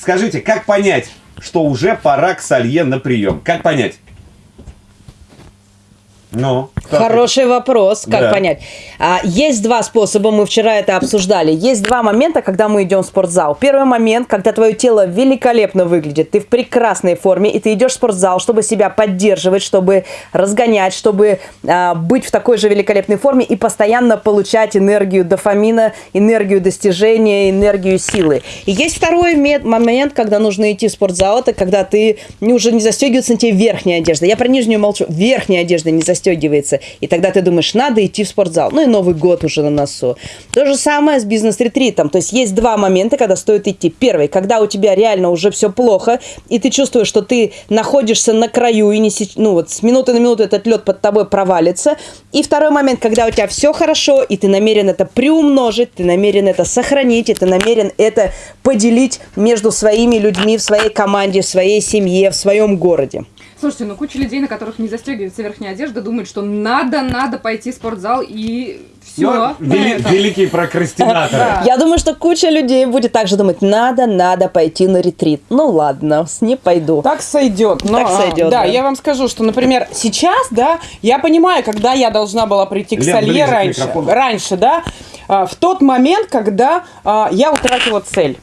Скажите, как понять, что уже пора к Салье на прием? Как понять? Ну, Хороший вопрос, как Да. понять. А, есть два способа, мы вчера это обсуждали. Есть два момента, когда мы идем в спортзал. Первый момент, когда твое тело великолепно выглядит, ты в прекрасной форме, и ты идешь в спортзал, чтобы себя поддерживать, чтобы разгонять, чтобы а, быть в такой же великолепной форме и постоянно получать энергию дофамина, энергию достижения, энергию силы. И есть второй ме- момент, когда нужно идти в спортзал, это когда ты уже не застегивается на тебе верхняя одежда. Я про нижнюю молчу. Верхняя одежда не застегивается. И тогда ты думаешь, надо идти в спортзал. Ну и Новый год уже на носу. То же самое с бизнес-ретритом. То есть есть два момента, когда стоит идти. Первый, когда у тебя реально уже все плохо, и ты чувствуешь, что ты находишься на краю, и не, ну, вот с минуты на минуту этот лед под тобой провалится. И второй момент, когда у тебя все хорошо, и ты намерен это приумножить, ты намерен это сохранить, и ты намерен это поделить между своими людьми в своей команде, в своей семье, в своем городе. Слушайте, ну куча людей, на которых не застегивается верхняя одежда, думают, что надо, надо пойти в спортзал и все. Ну, вели- великие прокрастинаторы. Да. Я думаю, что куча людей будет также думать, надо, надо пойти на ретрит. Ну ладно, с- не пойду. Так сойдет. Но, Так сойдет, Да, да. я вам скажу, что, например, сейчас, да, я понимаю, когда я должна была прийти к Лен, Салье раньше. Раньше, да, а, в тот момент, когда а, я утратила цель.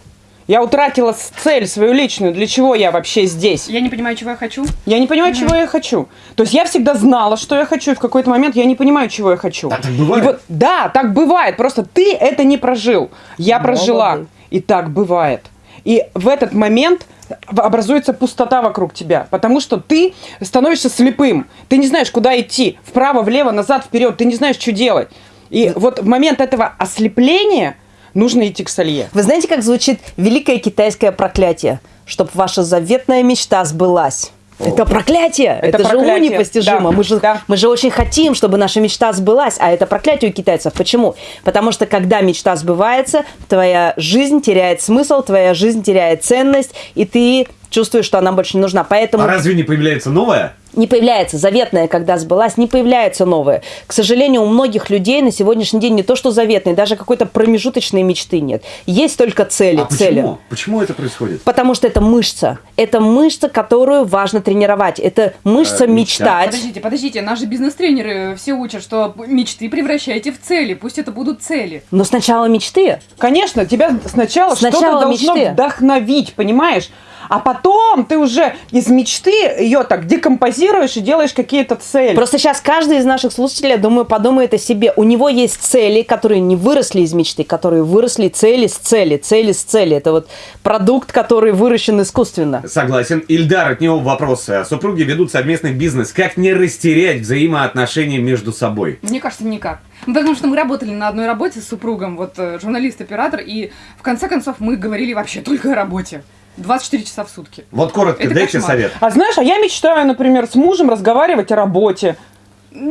Я утратила цель свою личную, для чего я вообще здесь. Я не понимаю, чего я хочу. Я не понимаю, чего я хочу. То есть я всегда знала, что я хочу, и в какой-то момент я не понимаю, чего я хочу. А так бывает? И вот, да, так бывает. Просто ты это не прожил. Я прожила. Молодец. И так бывает. И в этот момент образуется пустота вокруг тебя, потому что ты становишься слепым. Ты не знаешь, куда идти. Вправо, влево, назад, вперед. Ты не знаешь, что делать. И вот в момент этого ослепления нужно идти к Салье. Вы знаете, как звучит великое китайское проклятие? Чтоб ваша заветная мечта сбылась. Это проклятие! Это Это, же уму проклятие, непостижимо. да, Мы, же, да. мы же очень хотим, чтобы наша мечта сбылась. А это проклятие у китайцев. Почему? Потому что когда мечта сбывается, твоя жизнь теряет смысл, твоя жизнь теряет ценность, и ты чувствуешь, что она больше не нужна. Поэтому А разве не появляется новое? Не появляется заветная, когда сбылась, не появляется новая. К сожалению, у многих людей на сегодняшний день не то что заветной, даже какой-то промежуточной мечты нет. Есть только цели, А цели. почему? Почему это происходит? Потому что это мышца. Это мышца, которую важно тренировать. Это мышца Э, мечта. мечтать. Подождите, подождите, наши бизнес-тренеры все учат, что мечты превращайте в цели, пусть это будут цели. Но сначала мечты. Конечно, тебя сначала, Сначала что-то должно мечты. вдохновить, понимаешь? А потом ты уже из мечты ее так декомпозируешь и делаешь какие-то цели. Просто сейчас каждый из наших слушателей, я думаю, подумает о себе. У него есть цели, которые не выросли из мечты, которые выросли цели с цели, цели с цели. Это вот продукт, который выращен искусственно. Согласен. Ильдар, от него вопросы. Супруги ведут совместный бизнес. Как не растерять взаимоотношения между собой? Мне кажется, никак. Ну, Потому что мы работали на одной работе с супругом, вот э, журналист-оператор, и в конце концов мы говорили вообще только о работе. 24 часа в сутки. Вот коротко, Это дайте кошмар. совет. А знаешь, а я мечтаю, например, с мужем разговаривать о работе.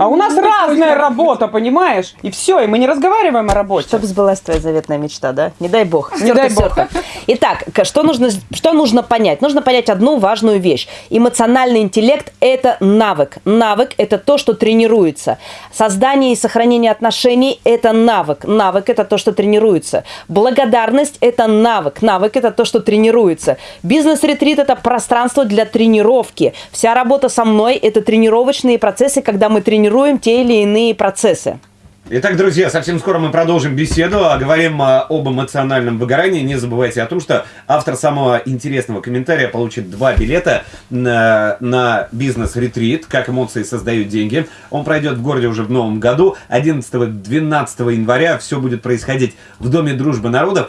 А у нас Ну, разная работа, понимаешь? И все, и мы не разговариваем о работе. Чтобы сбылась твоя заветная мечта, да? Не дай бог. Не дай бог. Итак, что нужно, что нужно понять? Нужно понять одну важную вещь. Эмоциональный интеллект – это навык. Навык – это то, что тренируется. Создание и сохранение отношений – это навык. Навык – это то, что тренируется. Благодарность – это навык. Навык – это то, что тренируется. Бизнес-ретрит – это пространство для тренировки. Вся работа со мной – это тренировочные процессы, когда мы тренируем те или иные процессы. Итак, друзья, совсем скоро мы продолжим беседу, а говорим а, об эмоциональном выгорании. Не забывайте о том, что автор самого интересного комментария получит два билета на, на бизнес-ретрит «Как эмоции создают деньги». Он пройдет в городе уже в новом году. 11-12 января все будет происходить в Доме дружбы народов.